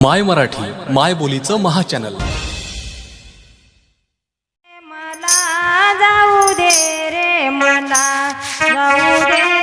माय मराठी माय बोलीचं महाचॅनल. मला जाऊ दे रे मला जाऊ दे.